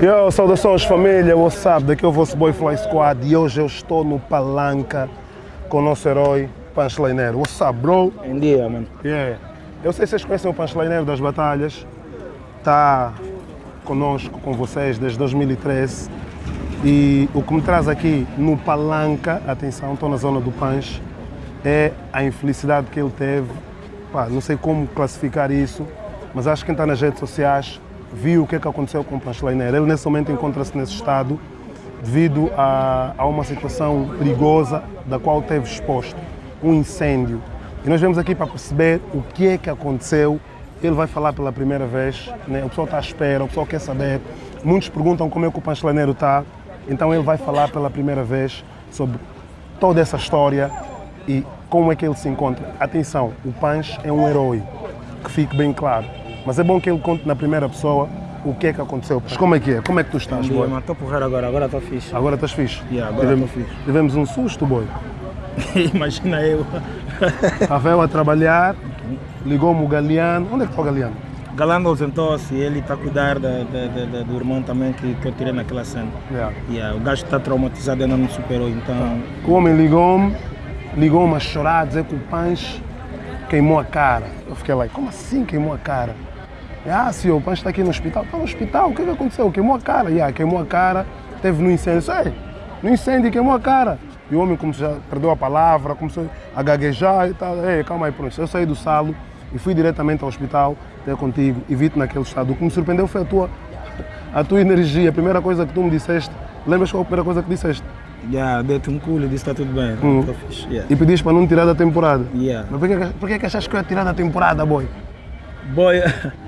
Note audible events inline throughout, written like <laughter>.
Yo, saudações família, what's up? Daqui é o vosso Boy Fly Squad e hoje eu estou no Palanca com o nosso herói Punchlineiro. What's up, bro? Em dia, mano. Yeah. Eu sei se vocês conhecem o Punchlineiro das Batalhas, está conosco, com vocês desde 2013 e o que me traz aqui no Palanca, atenção, estou na zona do Punch, é a infelicidade que ele teve, Pá, não sei como classificar isso, mas acho que quem está nas redes sociais viu o que, é que aconteceu com o Punchlineiro. Ele nesse momento encontra-se nesse estado devido a, a uma situação perigosa da qual teve exposto, um incêndio. E nós vemos aqui para perceber o que é que aconteceu. Ele vai falar pela primeira vez, né? o pessoal está à espera, o pessoal quer saber. Muitos perguntam como é que o Punchlineiro está, então ele vai falar pela primeira vez sobre toda essa história e como é que ele se encontra. Atenção, o Punch é um herói, que fique bem claro. Mas é bom que ele conte na primeira pessoa o que é que aconteceu. Mas como é que é? Como é que tu estás, boy? Estou porreiro agora, agora estou fixe. Agora estás fixe? Yeah, agora tivemos, fixe. tivemos um susto, boy. <laughs> Imagina eu. Rafael a trabalhar, ligou-me o Galeano. Onde é que está o Galeano? Galando ausentou-se, ele está a cuidar da, da, da- da- do irmão também que, que eu tirei naquela cena. Yeah. Yeah, o gajo está traumatizado, ainda não superou, então. O homem ligou-me, ligou-me a chorar, a dizer que o Punch queimou a cara. Eu fiquei lá, como assim queimou a cara? Ah, senhor, o Punch está aqui no hospital. Está no hospital, o que, é que aconteceu? Queimou a cara. Yeah, queimou a cara, teve no incêndio. Sei, no incêndio queimou a cara. E o homem começou, a- perdeu a palavra, começou a gaguejar e tal. Ei, calma aí, pronto. Eu saí do salo e fui diretamente ao hospital, até contigo, e vi-te naquele estado. O que me surpreendeu foi a tua, a tua energia. A primeira coisa que tu me disseste, lembras qual a primeira coisa que disseste? Yeah, dei-te um culo e disse está tudo bem. Hum. Fixe. Yeah. E pediste para não tirar da temporada. Yeah. Mas por que, por que que achaste que eu ia tirar da temporada, boy? Boy, <laughs>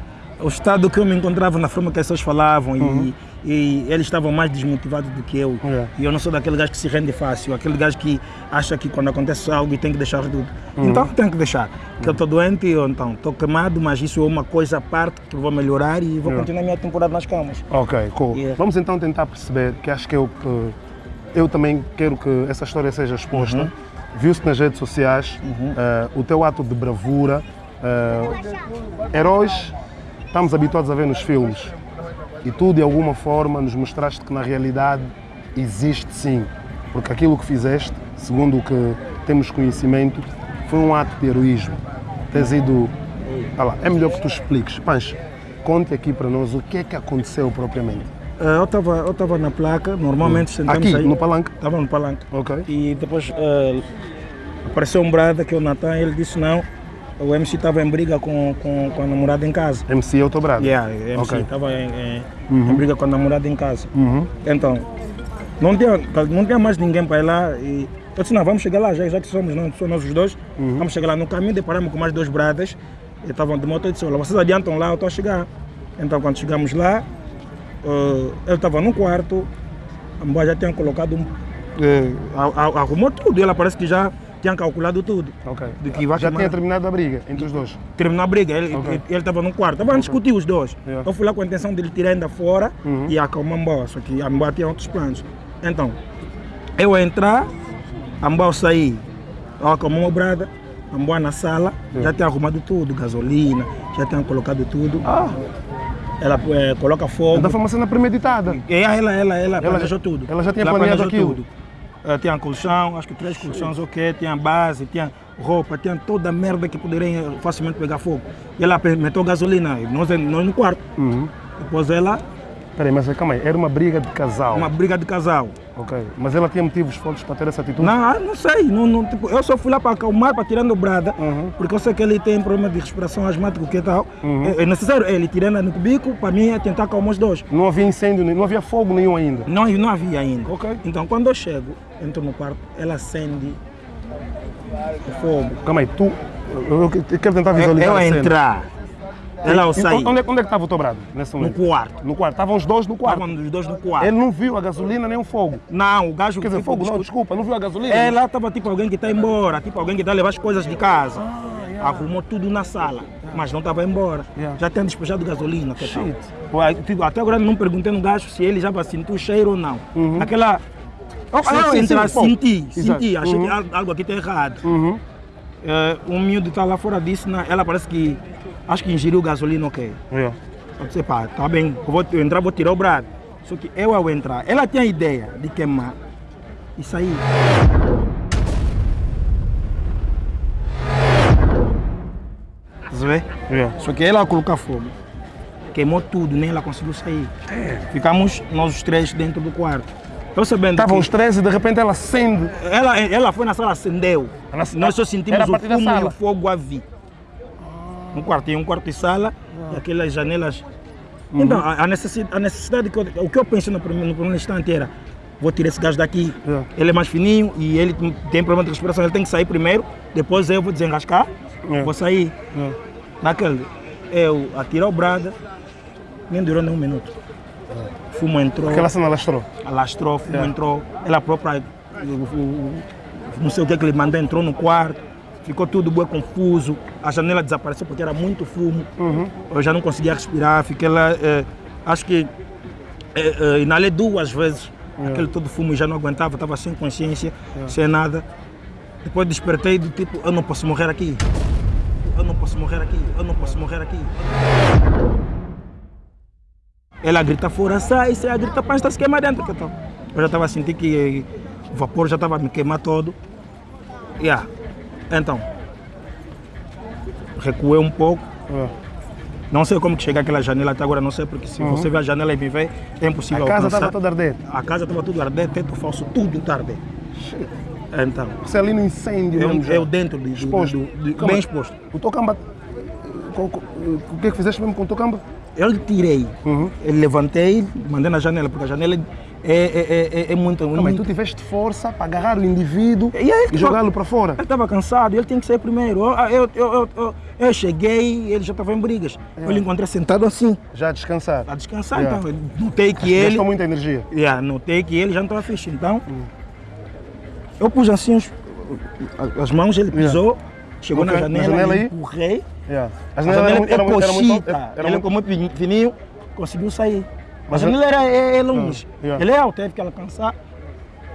o estado que eu me encontrava na forma que as pessoas falavam e, e eles estavam mais desmotivados do que eu. Yeah. E eu não sou daquele gajo que se rende fácil, aquele gajo que acha que quando acontece algo tem que deixar tudo. Então eu tenho que deixar. Que eu estou doente, eu então estou queimado, mas isso é uma coisa à parte que eu vou melhorar e vou Yeah. continuar a minha temporada nas camas. Ok, cool. Yeah. Vamos então tentar perceber, que acho que eu, que eu também quero que essa história seja exposta. Uhum. Viu-se nas redes sociais eh, o teu ato de bravura. eh, heróis estamos habituados a ver nos filmes. E tu, de alguma forma, nos mostraste que na realidade existe sim. Porque aquilo que fizeste, segundo o que temos conhecimento, foi um ato de heroísmo. Tens ido. Ah lá, é melhor que tu expliques. Pancho, conte aqui para nós o que é que aconteceu propriamente. Eh, eu estava eu tava na placa, normalmente sentamos Aqui, aí. no palanque. Estava no palanque. Ok. E depois eh, apareceu um brada que é o Natan, ele disse não, o MC estava em briga com, com, com a namorada em casa. MC é o teu brado. Yeah, MC estava em, em- em briga com a namorada em casa. Uhum. Então, não tinha, não tinha mais ninguém para ir lá e eu disse, não, vamos chegar lá, já, já que somos, não, somos nós os dois, Uhum. vamos chegar lá. No caminho deparamos com mais dois bradas, e estavam de moto, eu disse, olha, vocês adiantam lá, eu estou a chegar. Então, quando chegamos lá, eh, ele estava no quarto, a mulher já tinha colocado um... a- arrumou tudo, e ela parece que já tinha calculado tudo. Ok. De que Já tinha terminado a briga entre os dois. Terminou a briga, ele Ok. ele estava no quarto, estavam a discutir os dois. Yeah. Eu fui lá com a intenção de ele tirar ainda fora Uhum. e acalmar a Mbó, só que a Mbó tinha outros planos. Então, eu entrar, a Mbó sair, eu acalmou o brada, a Mbó na sala, já tinha arrumado tudo, gasolina, já tinha colocado tudo. Ah, Ela eh, coloca fogo. foi uma cena premeditada. E ela, ela, ela, planejou já- tudo. ela já tinha Ela planejou aquilo? Tudo. Eh, tinha colchão, acho que três colchões, ok, tinha base, tinha roupa, tinha toda a merda que poderia eh, facilmente pegar fogo. E ela meteu gasolina, nós, nós no quarto. Uhum. Depois ela, Peraí, mas calma aí, era uma briga de casal. uma briga de casal. Ok. Mas ela tinha motivos fortes para ter essa atitude? Não, ah, não sei, não, não, tipo, eu só fui lá para acalmar, para tirando o brada, Uhum. porque eu sei que ele tem problema de respiração asmático que tal. Uhum. É, é necessário ele tirando no cubico, para mim é tentar acalmar os dois. Não havia incêndio, não havia fogo nenhum ainda. Não, não havia ainda. Ok. Então quando eu chego, entro no quarto, ela acende o fogo. Calma aí, tu. Eu, eu quero tentar Eu, visualizar. eu a cena. entrar, ela ao E- sair, Onde, é- onde é que estava o teu brado no quarto. No quarto. Estavam os dois no quarto. Estavam os dois no quarto. Ele não viu a gasolina nem o fogo. Não, o gajo Quer dizer, fogo não, desculpa, não viu a gasolina? Ela estava tipo alguém que está embora, tipo alguém que está a levar as coisas de casa. Arrumou tudo na sala, mas não estava embora. Yeah. Já tinha despejado gasolina. Que tal. Shit. Ué, tipo, Até agora não perguntei no gajo se ele já sentiu o cheiro ou não. Uhum. Aquela. Oh, ah, sim, entrar, sim, senti, Exato. senti, achei Uhum. que al- algo aqui está errado. Uhum. Eh, um miúdo está lá fora disso, na- ela parece que. Acho que ingeriu gasolina, ok. Yeah. Eu disse, pá, tá bem, eu vou entrar, vou tirar o brado. Só que eu ao entrar, ela tinha a ideia de queimar e sair. Você vê? Yeah. Só que ela colocar fogo, queimou tudo, nem ela conseguiu sair. Ficamos nós os três dentro do quarto. Eu sabendo Estavam os três e de repente ela acende. ela, ela foi na sala, acendeu. Ela- Nós só sentimos o fumo e o fogo a vir. Um quarto, tinha um quarto de sala e aquelas janelas. Então, a, a necessidade, a necessidade que eu, o que eu pensei no primeiro, no primeiro instante era: vou tirar esse gás daqui. Yeah. Ele é mais fininho e ele tem- problema de respiração, ele tem que sair primeiro, depois eu vou desenrascar, Yeah. vou sair. Yeah. Naquele, eu atirar o brada, nem durou nem um minuto. Fumo entrou Aquela cena lastrou. alastrou, fumo entrou, ela própria, não sei o que que ele mandou, entrou no quarto, ficou tudo bem confuso, a janela desapareceu porque era muito fumo, Uhum. eu já não conseguia respirar, fiquei lá, eh, acho que eh, eh, inalei duas vezes, aquele todo fumo e já não aguentava, estava sem consciência, sem nada. Depois despertei do tipo, eu não posso morrer aqui, eu não posso morrer aqui, eu não posso morrer aqui. Ela grita fora, sai, sai, grita para está se queimar dentro. Eu já estava sentindo que o vapor já estava me queimar todo. Yeah. Então, recuei um pouco. Yeah. Não sei como que cheguei àquela janela até agora, não sei, porque se você vê a janela e me vê, é impossível A casa estava toda a arder. A casa estava tudo a arder, teto falso, tudo arder. Então, Você ali no incêndio mesmo eu, já. eu dentro do, do, Exposto. do- do- Calma. bem exposto. O Tocamba. O que é que fizeste mesmo com o Tocamba? Eu tirei, Uhum. levantei, mandei na janela, porque a janela é, é, é, é muito. Calma aí, muito tu tiveste força para agarrar o indivíduo E e jogá-lo para fora. Ele estava cansado, ele tinha que sair primeiro. Eu, eu, eu, eu, cheguei, ele já estava em brigas. Eu lhe encontrei sentado assim, Já a descansar. a descansar. Yeah. Então, notei que ele. Gastou muita energia. Yeah, notei que ele já não estava fixe. Então, eu pus assim os- as mãos, ele Yeah. pisou, chegou Ok, na na janela, janela eu aí? empurrei. Yeah. A As janela janelas é eram, eram, eram muito. Era ele muito como muito fininho, conseguiu sair. A janela era é, é longe. Ah, yeah. Ele é alto, teve que alcançar.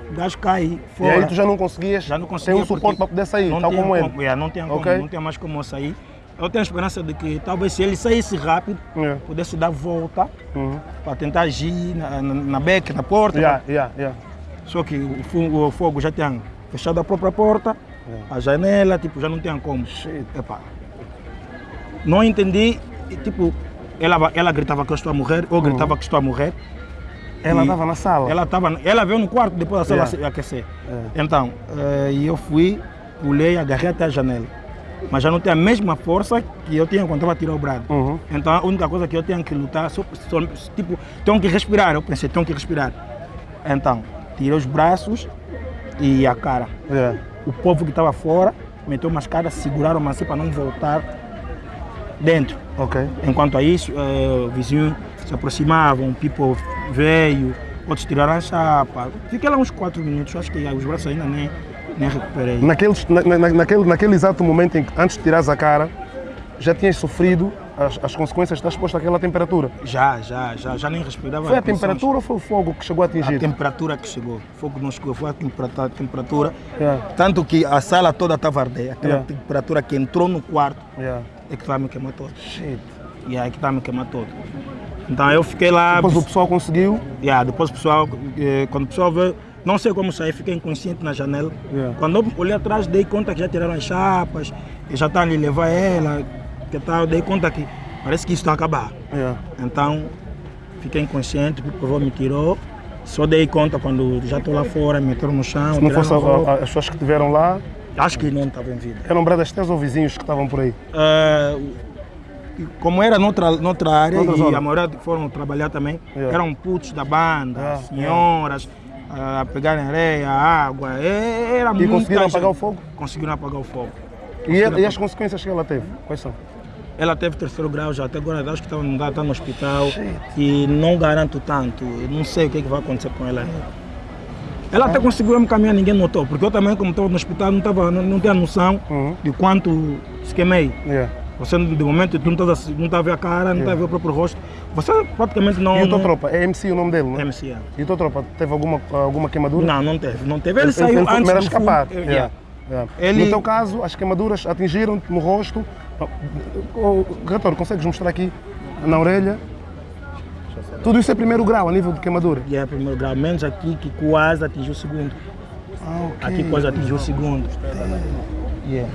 O gajo cai e fora. aí tu já não conseguias Já não conseguia um suporte para poder sair, não tal como ele. como, é, não tinha como, Ok. não tinha mais como sair. Eu tenho a esperança de que talvez se ele saísse rápido, Yeah. pudesse dar volta Uhum. para tentar agir na, na, na beca, na porta. Yeah, yeah, yeah. Só que o fogo, o fogo já tinha fechado a própria porta, a janela, tipo, já não tinha como. Epá. Não entendi, e, tipo, ela, ela gritava que eu estou a morrer, eu gritava que estou a morrer. Ela estava na sala. Ela, tava, ela veio no quarto depois da sala Yeah. aquecer. É. Então, eh, e eu fui, pulei, agarrei até a janela. Mas já não tem a mesma força que eu tinha quando estava a tirar o brado. Uhum. Então a única coisa que eu tenho que lutar, só, só, tipo, tenho que respirar. Eu pensei, tenho que respirar. Então, tirei os braços e a cara. Yeah. O povo que estava fora meteu umas caras, seguraram assim para não voltar dentro. Ok. Enquanto a isso, eh, o vizinho se aproximava, um people veio, outros tiraram a chapa. Fiquei lá uns 4 minutos, acho que os braços ainda nem, nem recuperei. Naqueles, na, na- naquele, naquele exato momento em que, antes de tirares a cara, já tinhas sofrido as, as consequências de estar exposto àquela temperatura. Já, já, já, já nem respirava. Foi a temperatura ou foi o fogo que chegou a A atingir? temperatura que chegou. Fogo não chegou, foi a temperatura. a temperatura. Yeah. Tanto que a sala toda estava a arder. Aquela Yeah. temperatura que entrou no quarto Yeah. É que a me queimar todo. Shit. E aí que estava a me queimar todo. Então eu fiquei lá. Depois o pessoal conseguiu. Yeah, depois o pessoal, eh, quando o pessoal veio, não sei como sair, fiquei inconsciente na janela. Yeah. Quando eu olhei atrás, dei conta que já tiraram as chapas, e já estavam ali levar ela, que tal, dei conta que parece que isso está a acabar. Yeah. Então, fiquei inconsciente, porque o avô me tirou. Só dei conta quando já estou lá fora, me meteram no chão. Se não fosse as pessoas que estiveram lá, Acho que não estava em vida. eram bradas teus ou vizinhos que estavam por aí? Ah, como era noutra, noutra área e a maioria que foram trabalhar também, Yeah. eram putos da banda, Yeah, senhoras, ah, a pegarem areia, água, é- era E muita conseguiram gente. apagar o fogo? Conseguiram apagar o fogo. E, e as consequências que ela teve? Quais são? Ela teve terceiro grau já, até agora acho que está no, está no hospital e não garanto tanto, não sei o que, é que vai acontecer com ela. Ela até conseguiu me caminhar, ninguém notou, porque eu também, como estava no hospital, não, tava, não, não tinha noção Uhum. de quanto se queimei. Yeah. Você, de momento, tu não estás a, tá ver a cara, não está a ver o próprio rosto. Você praticamente não. E o teu não- tropa? É MC o nome dele, não é? MCA. E o teu tropa teve alguma, alguma queimadura? Não, não teve. Não teve. Ele, Ele, saiu ele foi antes do escapar. fumo. Yeah. Yeah. Yeah. Ele- No teu caso, as queimaduras atingiram-te no rosto. Oh, Retor, consegues mostrar aqui na orelha? Tudo isso é primeiro grau a nível de queimadura? E é primeiro grau, menos aqui que quase atingiu o segundo. Ah. Aqui quase atingiu o segundo. Yeah.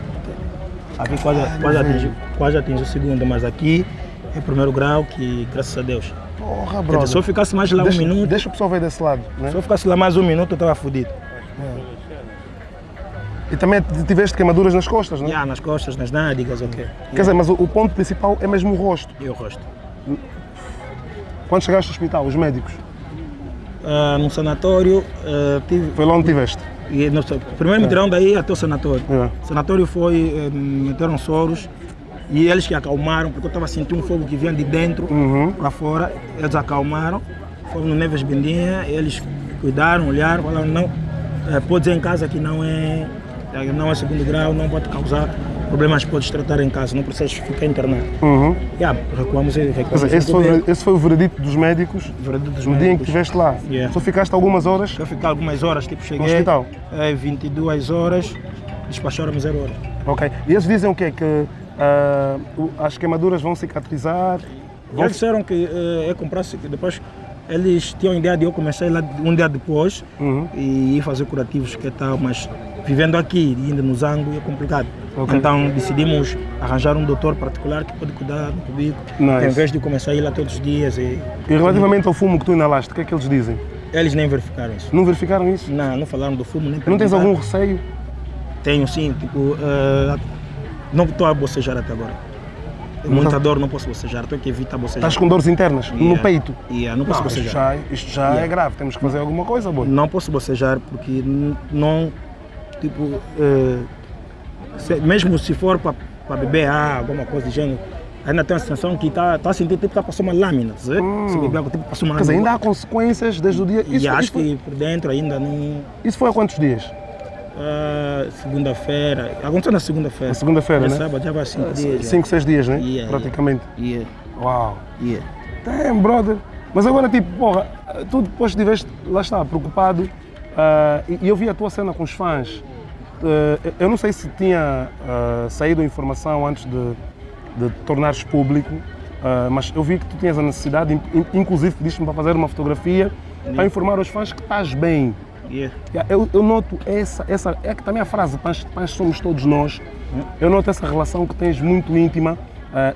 Aqui quase, quase, atingiu, quase atingiu o segundo, mas aqui é primeiro grau que, graças a Deus. Porra, dizer, brother. se eu ficasse mais lá deixa, um minuto, Deixa o pessoal ver desse lado, né? se eu ficasse lá mais um minuto, eu estava fodido. E também tiveste queimaduras nas costas, né? Yeah, nas costas, nas nádegas, ok. Quer dizer, mas o, o ponto principal é mesmo o rosto. E o rosto. Quando chegaste ao hospital, os médicos, Ah, no sanatório, ah, tive, foi lá onde tiveste? e no, primeiro me tiraram daí até o sanatório. É. O sanatório foi, eh, me meteram soros e eles que acalmaram, porque eu estava sentindo um fogo que vinha de dentro Uhum. para fora, eles acalmaram, foram no Neves Bendinha, eles cuidaram, olharam, falaram, não, eh, pode ir em casa que não é, eh, não é segundo grau, não pode causar problemas, podes tratar em casa, não precisas ficar internado. Uhum. Yeah, recuamos e recuamos. dizer, esse foi, esse foi o veredito dos médicos Veredito dos no dia em que médicos. estiveste lá. Yeah. Só ficaste algumas horas Eu fiquei algumas horas, tipo, cheguei. hospital? eh, 22 horas, despacharam-me 0 horas. Ok. E eles dizem o quê? Que o- as queimaduras vão cicatrizar? Vão... Eles disseram que eh, eu comprasse, que depois eles tinham a ideia de eu começar lá um dia depois Uhum. e ir fazer curativos que tal, mas vivendo aqui e indo no Zango é complicado. Ok. Então decidimos arranjar um doutor particular que pode cuidar do cubico, Nice. em vez de começar a ir lá todos os dias. E E relativamente ao fumo que tu inalaste, o que é que eles dizem? eles nem verificaram isso. Não verificaram isso? Não, não falaram do fumo, nem Não tens algum receio? Tenho sim, tipo, eh, não estou a bocejar até agora. Tenho muita dor, não posso bocejar, estou que evitar bocejar. Estás com dores internas no Yeah. peito? Yeah, não posso Não, isto bocejar. já, isto já Yeah. é grave, temos que fazer alguma coisa, boy. Não posso bocejar porque não, tipo, eh, se- mesmo se for para beber água, alguma coisa do gênero, ainda tenho a sensação que está tá a sentir tipo que tá passando uma lâmina, tá vendo? Hum. Se beber água, tipo, passou uma Quer dizer, ainda há consequências desde o dia. E Isso, acho isso, foi, que por dentro ainda não. isso foi há quantos dias? ah, segunda-feira, aconteceu na segunda-feira. Na segunda-feira, É né? sábado, já vai cinco dias. já. Cinco, seis dias, né? Yeah, Praticamente. Yeah, Uau. yeah. Damn, brother. Mas agora, tipo, porra, tu depois estiveste, lá está, preocupado, ah, e eu vi a tua cena com os fãs. Ah, eu não sei se tinha ah, saído a informação antes de, de tornares público, mas eu vi que tu tinhas a necessidade, in- in- inclusive pediste-me para fazer uma fotografia para informar os fãs que estás bem. Yeah. Yeah, Eu, eu noto essa, essa, é que também a frase pães, pães somos todos nós. Eu noto essa relação que tens muito íntima,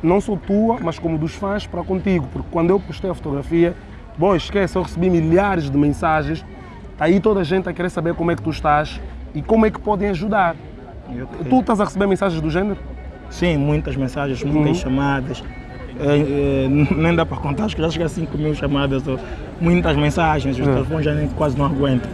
não só tua, mas como dos fãs para contigo. Porque quando eu postei a fotografia, bom, esquece, eu recebi milhares de mensagens, aí toda a gente a querer saber como é que tu estás e como é que podem ajudar. Eu- Tu estás a receber mensagens do género? Sim, muitas mensagens, muitas Uhum. chamadas. É, é, nem dá para contar, acho que já chega a 5 mil chamadas, muitas mensagens, os Uhum. telefones já nem, quase não aguentam.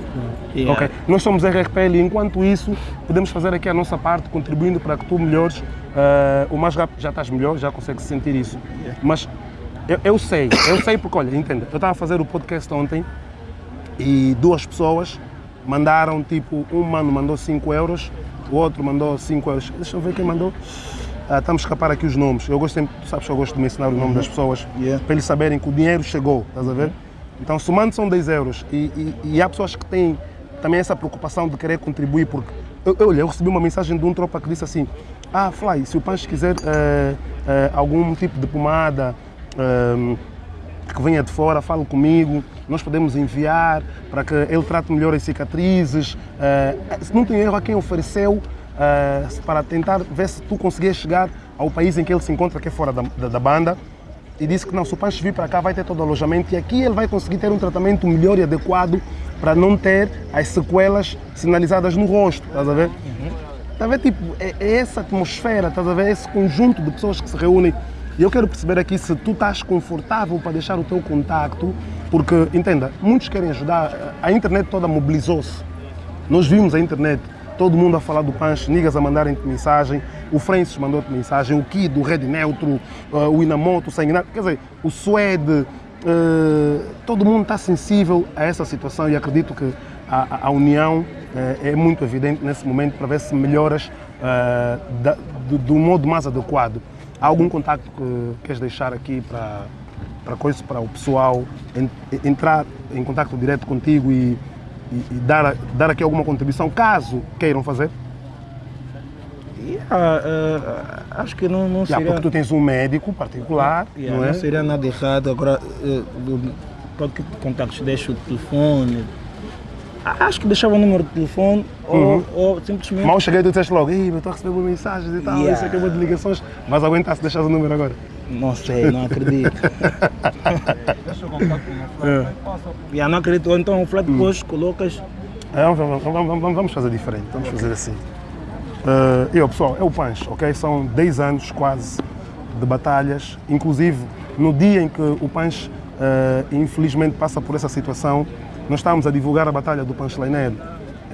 E, Ok. é, Nós somos RRPL e enquanto isso, podemos fazer aqui a nossa parte, contribuindo para que tu melhores. eh, o mais rápido já estás melhor, já consegues sentir isso. Mas eu, eu sei, eu sei porque, olha, entenda, eu estava a fazer o podcast ontem e duas pessoas mandaram, tipo, um mano mandou 5 euros, o outro mandou 5 euros. Deixa eu ver quem mandou. Ah, estamos a escapar aqui os nomes. Eu gosto sempre, tu sabes que eu gosto de mencionar o nome das pessoas Yeah. para eles saberem que o dinheiro chegou, estás a ver? Então, somando são 10 euros e, e- e há pessoas que têm também essa preocupação de querer contribuir, porque eu, eu, eu recebi uma mensagem de um tropa que disse assim: Ah, Fly, se o Pancho quiser eh, eh, algum tipo de pomada eh, que venha de fora, fale comigo, nós podemos enviar para que ele trate melhor as cicatrizes. Eh, se não tem erro, a quem ofereceu eh, para tentar ver se tu conseguias chegar ao país em que ele se encontra, que é fora da, da, da banda. E disse que não, se o Pancho vir para cá vai ter todo o alojamento e aqui ele vai conseguir ter um tratamento melhor e adequado para não ter as sequelas sinalizadas no rosto, estás a ver? Está a ver, tipo, é, é essa atmosfera, estás a ver? Esse conjunto de pessoas que se reúnem. E eu quero perceber aqui se tu estás confortável para deixar o teu contacto, porque, entenda, muitos querem ajudar, a internet toda mobilizou-se. Nós vimos a internet, todo mundo a falar do Pancho, niggas a mandarem-te mensagem, o Francis mandou-te mensagem, o Kid, o Red Neutro, eh, o Inamoto, o Sanguinário, quer dizer, o Suede, eh, todo mundo está sensível a essa situação e acredito que a, a- união eh, é muito evidente nesse momento para ver se melhoras eh, da- do, do modo mais adequado. Há algum contacto que queres deixar aqui para, para, coisa, para o pessoal en- entrar em contato direto contigo e, e- e dar, dar aqui alguma contribuição, caso queiram fazer? e, ah, ah, Acho que não, não seria... porque tu tens um médico particular, Yeah, não é? não seria nada errado. Agora, eh, do- qualquer contactos deixa o telefone. Ah, Acho que deixava o número de telefone Uhum. ou, ou simplesmente. Mal cheguei, tu disseste logo, Ih, eu estou a receber boas mensagens e tal, Yeah. isso aqui é uma de ligações. Vais aguentar se deixares o número agora? Não sei, não acredito. <laughs> É. yeah, não acredito. Ou então o flat Hum. post colocas. É, Vamos, vamos, vamos, vamos- fazer diferente, vamos fazer assim. Eh, eu, pessoal, é o Pancho, ok? São 10 anos quase de batalhas, inclusive no dia em que o Pancho eh, infelizmente passa por essa situação, nós estávamos a divulgar a batalha do Pancho Leineiro.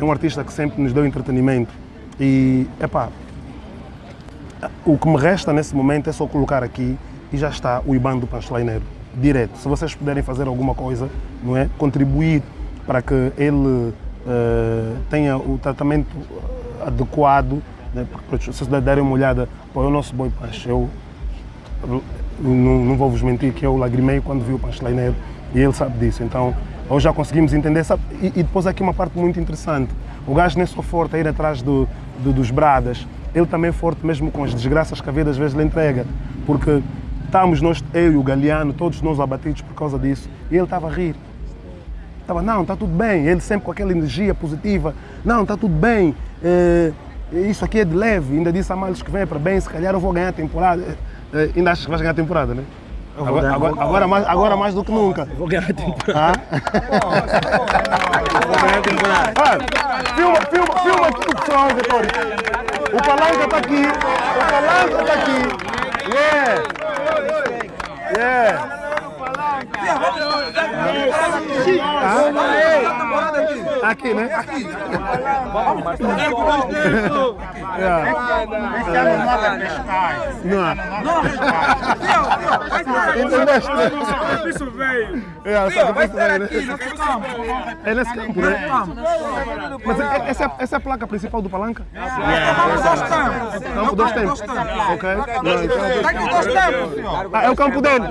É um artista que sempre nos deu entretenimento e, epá, o que me resta nesse momento é só colocar aqui e já está o IBAN do Pancho Leineiro, direto. Se vocês puderem fazer alguma coisa, não é? Contribuir para que ele eh, tenha o tratamento adequado, né? porque se vocês derem uma olhada, é o nosso boi Pancho. Eu, não, não vou vos mentir que eu lagrimei quando vi o Pancho Leineiro e ele sabe disso. Então, hoje já conseguimos entender. Sabe? E, e depois aqui uma parte muito interessante. O gajo nem é só forte a ir atrás do, do- dos bradas, ele também é forte mesmo com as desgraças que a vida às vezes lhe entrega. Porque estávamos nós, eu e o Galeano, todos nós abatidos por causa disso, e ele estava a rir. Estava, não, está tudo bem. Ele sempre com aquela energia positiva. Não, está tudo bem. eh, isso aqui é de leve. Ainda disse a Malhos que vem para bem, se calhar eu vou ganhar a temporada. Eh, ainda achas que vais ganhar a temporada, né? Agora, agora, vou- agora mais, agora mais do que nunca. Vou ganhar a temporada. Ah? Vou ganhar a temporada. Ah, filma, filma, filma aqui o pessoal, Vitório. O Palanca está aqui. O Palanca está aqui. Yeah. Yeah. Ah? Aqui, né? Aqui. Não. Entendeste? Isso veio. É, o sacrifício veio, né? É nesse campo, né? Mas é- essa, é- essa é a placa principal do Palanca? Campo dois tempos. Ok. Não, então- Ah, é o campo dele.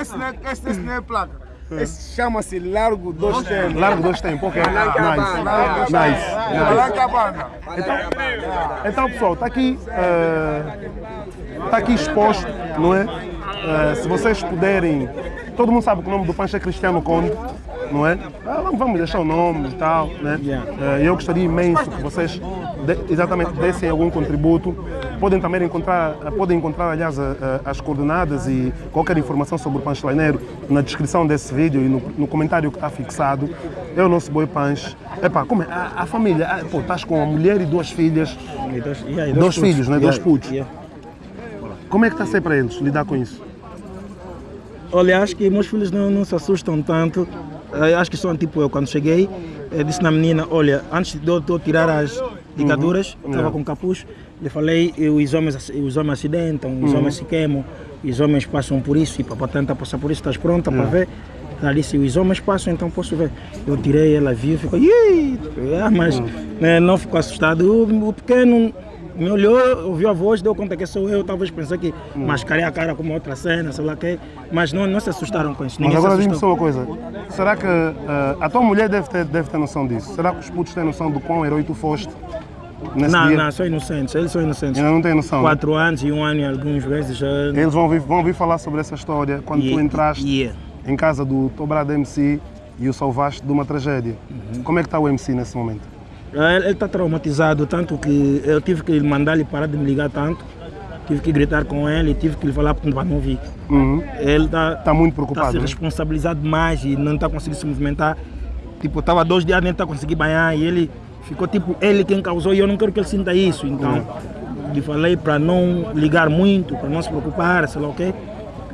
Esse, não é- esse não é placa. Esse chama-se Largo dos Tempos. Largo dois tempos, ok. Nice. Nice. Banda. Então, pessoal, está aqui, está aqui exposto, não é? Eh, se vocês puderem, todo mundo sabe que o nome do Pancho é Cristiano Conde, não é? Ah, vamos- vamos deixar o nome e tal, né? Yeah. Eh, eu gostaria imenso que vocês de- exatamente dessem algum contributo. Podem também encontrar, eh, podem encontrar, aliás, as coordenadas e qualquer informação sobre o Pancho Leineiro na descrição desse vídeo e no, no comentário que está fixado. É o nosso boi Pancho. Epá, como é? A, a família, ah, pô, estás com a mulher e duas filhas. E dois, yeah, e Dois putos. filhos, né? Dois putos. yeah. Como é que está a ser para eles lidar com isso? Olha, acho que meus filhos não, não se assustam tanto. Eh, Acho que são tipo eu. Quando cheguei, eu disse na menina: Olha, antes de eu, de eu tirar as ligaduras, estava Yeah. com capuz, lhe falei: os homens, os homens acidentam, os homens se queimam, os homens passam por isso, e para tentar passar por isso, estás pronta para ver? Ela disse: Os homens passam, então posso ver. Eu tirei, ela viu, ficou: Ih! Ah, mas né, não ficou assustado. O, o pequeno me olhou, ouviu a voz, deu conta que sou eu, talvez pensou que mascarei a cara com uma outra cena, sei lá o quê, mas não, não se assustaram com isso. Mas ninguém agora diz-me só uma coisa. Será que ah, a tua mulher deve ter, deve ter noção disso? Será que os putos têm noção do quão herói tu foste nesse Não, dia? não, são inocentes, eles são inocentes. Ainda não têm noção. né? Quatro anos e um ano e algumas vezes já. Eles vão ouvir, vão ouvir falar sobre essa história quando tu entraste Yeah. em casa do Tobrado MC e o salvaste de uma tragédia. Uhum. Como é que está o MC nesse momento? Ele está traumatizado, tanto que eu tive que mandar-lhe parar de me ligar tanto, tive que gritar com ele, tive que lhe falar para não ouvir. Uhum. Ele está Está muito está preocupado. se né? responsabilizado mais e não está conseguindo se movimentar. Tipo, estava dois dias nem está conseguindo banhar e ele ficou tipo, ele quem causou e eu não quero que ele sinta isso. Então, lhe falei para não ligar muito, para não se preocupar, sei lá o quê.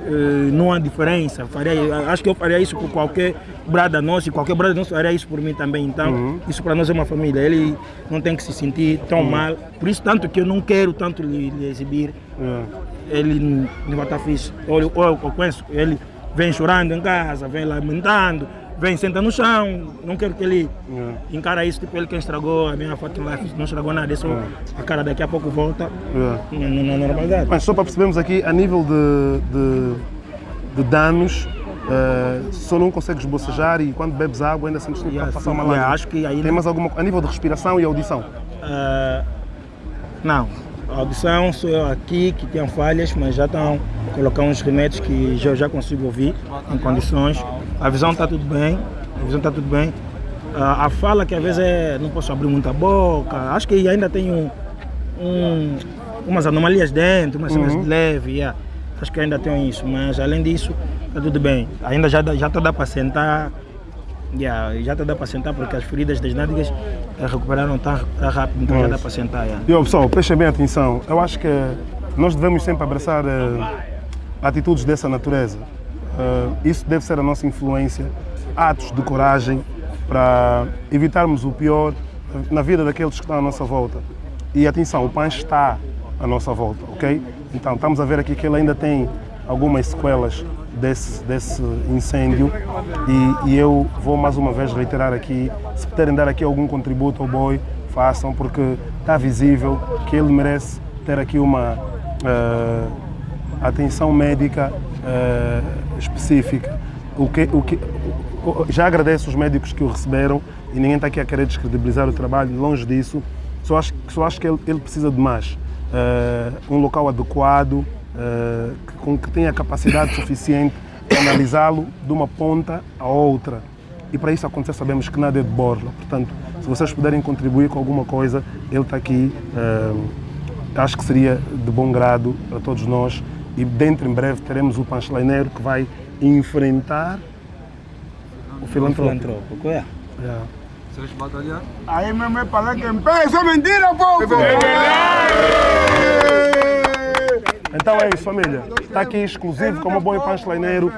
Eh, não há diferença. Faria, acho que eu faria isso por qualquer brada nosso e qualquer brada nosso faria isso por mim também. Então, isso para nós é uma família. Ele não tem que se sentir tão mal. Por isso, tanto que eu não quero tanto lhe, lhe exibir É. ele não vai estar fixe. Eu, eu conheço, ele vem chorando em casa, vem lamentando, vem senta no chão. Não quero que ele É. encara isso, tipo ele quem estragou a minha fucking life, não estragou nada, é só a cara daqui a pouco volta É. na, normalidade. Mas só para percebermos aqui, a nível de, de, de danos, eh, só não consegues bocejar e quando bebes água ainda sentes que Yeah, passar uma yeah, acho que aí Tem mais alguma a nível de respiração e audição? Ah, não, A audição sou eu aqui que tem falhas, mas já estão colocando uns remédios que já, já consigo ouvir em condições. A visão está tudo bem, a visão está tudo bem. A, a fala que às vezes é, não posso abrir muita boca, acho que ainda tenho um, umas anomalias dentro, umas cenas Uhum. de leve, yeah. acho que ainda tenho isso, mas além disso está tudo bem. Ainda já já está dá para sentar, yeah, já está dá para sentar porque as feridas das nádegas eh, recuperaram tão, tão rápido, então já dá para sentar. yeah. E pessoal, prestem bem atenção. Eu acho que nós devemos sempre abraçar eh, atitudes dessa natureza. Eh, isso deve ser a nossa influência, atos de coragem para evitarmos o pior na vida daqueles que estão à nossa volta. E atenção, o Pancho está à nossa volta, ok? Então estamos a ver aqui que ele ainda tem algumas sequelas desse, desse incêndio e, e eu vou mais uma vez reiterar aqui, se puderem dar aqui algum contributo ao boi, façam, porque está visível que ele merece ter aqui uma eh, atenção médica eh, específica. O que, o que, já agradeço os médicos que o receberam e ninguém está aqui a querer descredibilizar o trabalho, longe disso. Só acho, só acho que ele, ele precisa de mais. Eh, um local adequado, que- com que tenha capacidade suficiente de analisá-lo de uma ponta a outra. E para isso acontecer, sabemos que nada é de borla. Portanto, se vocês puderem contribuir com alguma coisa, ele está aqui. eh, acho que seria de bom grado para todos nós. E dentro em breve teremos o panchleineiro que vai enfrentar o filantrópico. Filantrópico, é. Yeah. Ahí me me para que empiece. Eso es mentira, poco. Então é isso, família. Está aqui exclusivo como bom panchleineiro.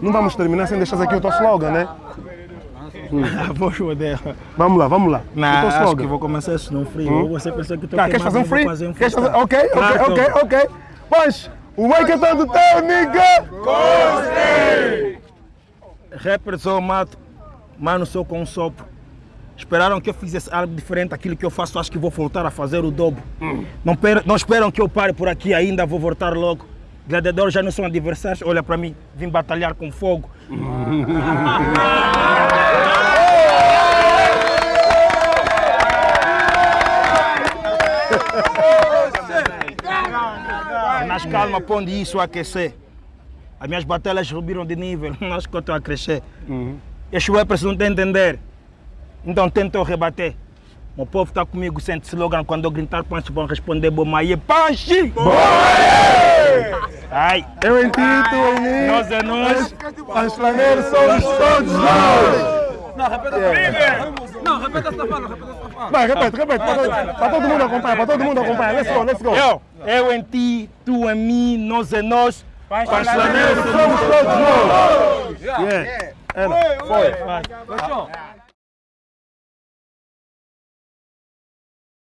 Não vamos terminar sem deixar aqui o teu slogan, né? <laughs> Dela. Vamos lá, vamos lá. Não, acho que vou começar isso no frio. Ou você pensou que tô Tá, queres fazer um free? um Queres fazer... Ok, ok, Ah, ok, ok. Mas o que é todo teu, nigga! Rapper sou mato, mano sou com um sopro. Esperaram que eu fizesse algo diferente daquilo que eu faço, acho que vou voltar a fazer o dobro. Não, per- não esperam que eu pare por aqui ainda, vou voltar logo. Gladiadores já não são adversários, olha para mim, vim batalhar com fogo. <laughs> Nas calma, pondo isso a aquecer. As minhas batalhas subiram de nível, <laughs> acho que eu estou a crescer. Este rappers não tem a entender. Então tentam rebater. O povo está comigo, sente slogan quando eu gritar punch vão responder Bomaie Punch! Ai, Eu em ti, tu em mim. nós é nós. Panchleineiro somos todos nós! Não, repete essa fala, repete essa fala. Vai, repete, repete. Para todo, mundo acompanhar, para todo mundo acompanhar. Let's go, let's go. Eu, eu em ti, tu em mim, nós é nós. Panchlaneiros Somos todos nós! Yeah. Era, foi. Fechou?